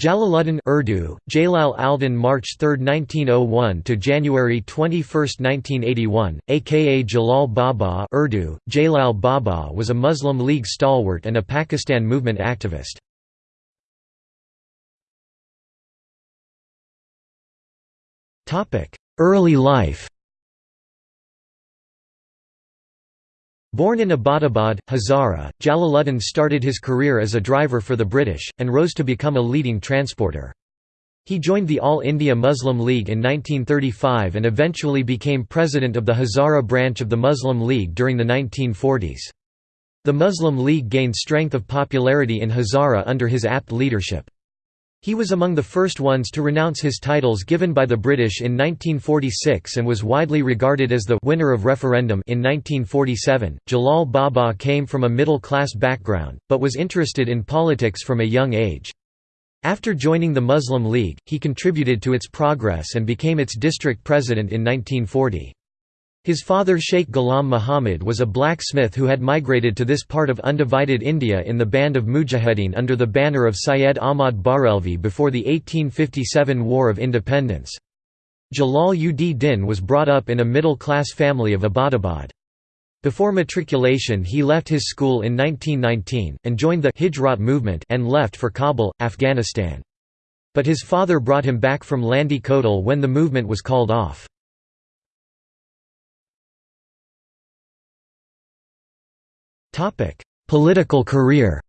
Jalaluddin Urdu, Jalal al-Din March 3, 1901 to January 21, 1981, aka Jalal Baba Urdu, Jalal Baba was a Muslim League stalwart and a Pakistan movement activist. Early life Born in Abbottabad, Hazara, Jalaluddin started his career as a driver for the British, and rose to become a leading transporter. He joined the All India Muslim League in 1935 and eventually became president of the Hazara branch of the Muslim League during the 1940s. The Muslim League gained strength of popularity in Hazara under his apt leadership. He was among the first ones to renounce his titles given by the British in 1946 and was widely regarded as the winner of referendum in 1947. Jalal Baba came from a middle-class background, but was interested in politics from a young age. After joining the Muslim League, he contributed to its progress and became its district president in 1940. His father Sheikh Ghulam Muhammad was a blacksmith who had migrated to this part of undivided India in the band of Mujahideen under the banner of Syed Ahmad Barelvi before the 1857 War of Independence. Jalal ud Din was brought up in a middle-class family of Abbottabad. Before matriculation he left his school in 1919, and joined the Hijrat movement and left for Kabul, Afghanistan. But his father brought him back from Landi Kotal when the movement was called off. Political career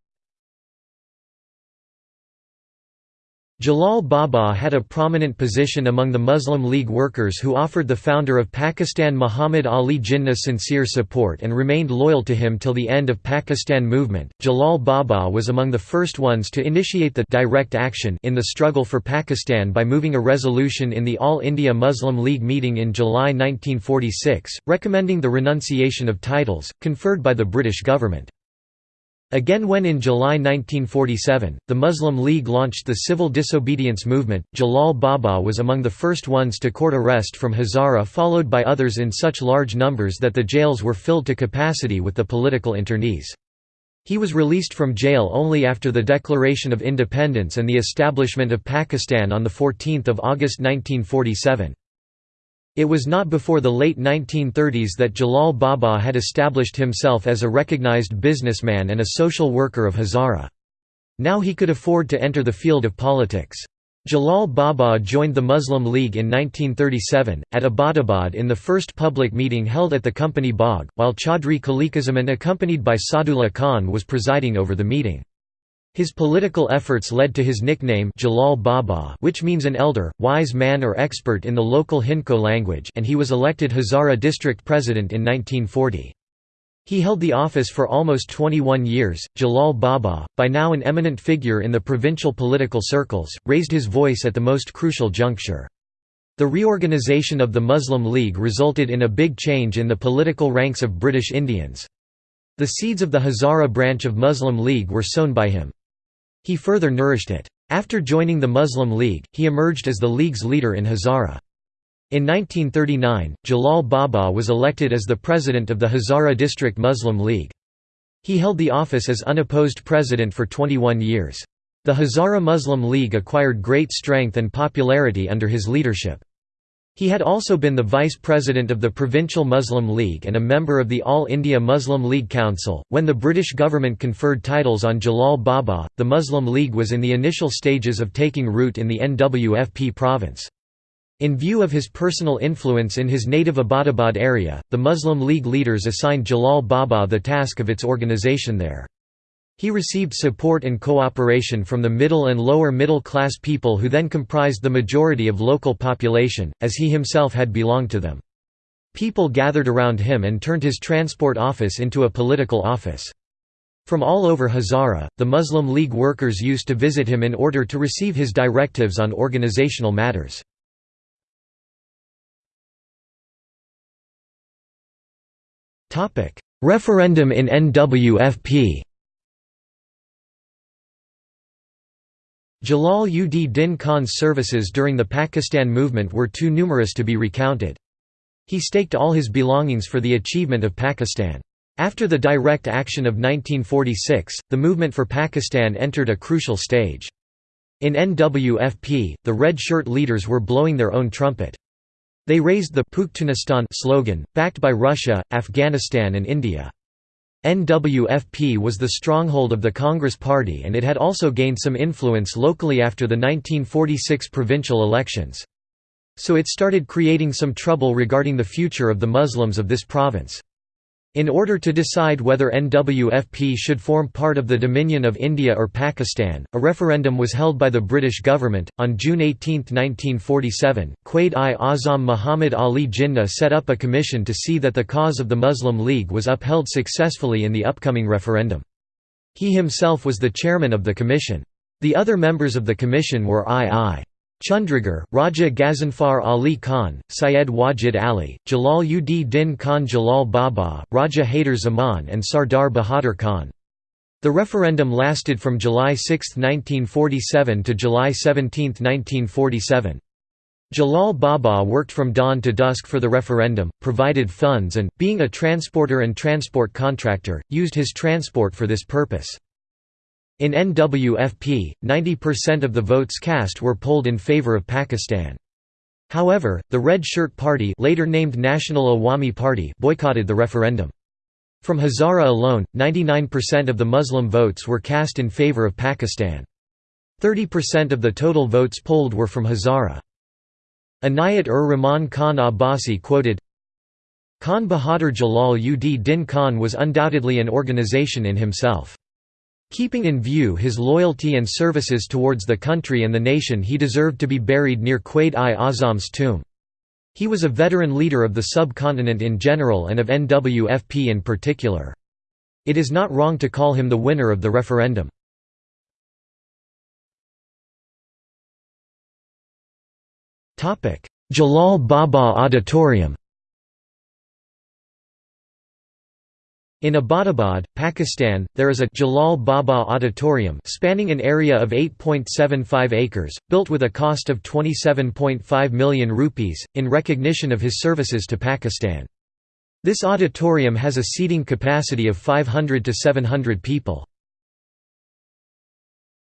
Jalal Baba had a prominent position among the Muslim League workers who offered the founder of Pakistan Muhammad Ali Jinnah sincere support and remained loyal to him till the end of Pakistan movement. Jalal Baba was among the first ones to initiate the direct action in the struggle for Pakistan by moving a resolution in the All India Muslim League meeting in July 1946, recommending the renunciation of titles, conferred by the British government. Again when in July 1947, the Muslim League launched the civil disobedience movement, Jalal Baba was among the first ones to court arrest from Hazara followed by others in such large numbers that the jails were filled to capacity with the political internees. He was released from jail only after the declaration of independence and the establishment of Pakistan on 14 August 1947. It was not before the late 1930s that Jalal Baba had established himself as a recognized businessman and a social worker of Hazara. Now he could afford to enter the field of politics. Jalal Baba joined the Muslim League in 1937, at Abbottabad in the first public meeting held at the Company Bagh, while Chaudhry Khaliquzzaman accompanied by Sadullah Khan was presiding over the meeting. His political efforts led to his nickname Jalal Baba which means an elder, wise man or expert in the local Hindko language and he was elected Hazara district president in 1940. He held the office for almost 21 years. Jalal Baba, by now an eminent figure in the provincial political circles, raised his voice at the most crucial juncture. The reorganisation of the Muslim League resulted in a big change in the political ranks of British Indians. The seeds of the Hazara branch of Muslim League were sown by him. He further nourished it. After joining the Muslim League, he emerged as the League's leader in Hazara. In 1939, Jalal Baba was elected as the president of the Hazara District Muslim League. He held the office as unopposed president for 21 years. The Hazara Muslim League acquired great strength and popularity under his leadership. He had also been the vice president of the Provincial Muslim League and a member of the All India Muslim League Council. When the British government conferred titles on Jalal Baba, the Muslim League was in the initial stages of taking root in the NWFP province. In view of his personal influence in his native Abbottabad area, the Muslim League leaders assigned Jalal Baba the task of its organisation there. He received support and cooperation from the middle and lower middle class people who then comprised the majority of local population, as he himself had belonged to them. People gathered around him and turned his transport office into a political office. From all over Hazara, the Muslim League workers used to visit him in order to receive his directives on organizational matters. Referendum in NWFP Jalal ud Din Khan's services during the Pakistan movement were too numerous to be recounted. He staked all his belongings for the achievement of Pakistan. After the direct action of 1946, the movement for Pakistan entered a crucial stage. In NWFP, the red shirt leaders were blowing their own trumpet. They raised the Pakhtunistan slogan, backed by Russia, Afghanistan and India. NWFP was the stronghold of the Congress Party and it had also gained some influence locally after the 1946 provincial elections. So it started creating some trouble regarding the future of the Muslims of this province. In order to decide whether NWFP should form part of the Dominion of India or Pakistan, a referendum was held by the British government. On June 18, 1947, Quaid-i-Azam Muhammad Ali Jinnah set up a commission to see that the cause of the Muslim League was upheld successfully in the upcoming referendum. He himself was the chairman of the commission. The other members of the commission were I.I. Chundrigar, Raja Ghazanfar Ali Khan, Syed Wajid Ali, Jalal ud Din Khan Jalal Baba, Raja Haider Zaman and Sardar Bahadur Khan. The referendum lasted from July 6, 1947 to July 17, 1947. Jalal Baba worked from dawn to dusk for the referendum, provided funds and, being a transporter and transport contractor, used his transport for this purpose. In NWFP, 90% of the votes cast were polled in favor of Pakistan. However, the Red Shirt Party later named National Awami Party boycotted the referendum. From Hazara alone, 99% of the Muslim votes were cast in favor of Pakistan. 30% of the total votes polled were from Hazara. Anayat-ur-Rahman Khan Abbasi quoted, Khan Bahadur Jalal ud Din Khan was undoubtedly an organization in himself. Keeping in view his loyalty and services towards the country and the nation he deserved to be buried near Quaid-i-Azam's tomb. He was a veteran leader of the subcontinent in general and of NWFP in particular. It is not wrong to call him the winner of the referendum. Jalal Baba Auditorium In Abbottabad, Pakistan, there is a Jalal Baba Auditorium spanning an area of 8.75 acres, built with a cost of 27.5 million rupees, in recognition of his services to Pakistan. This auditorium has a seating capacity of 500 to 700 people.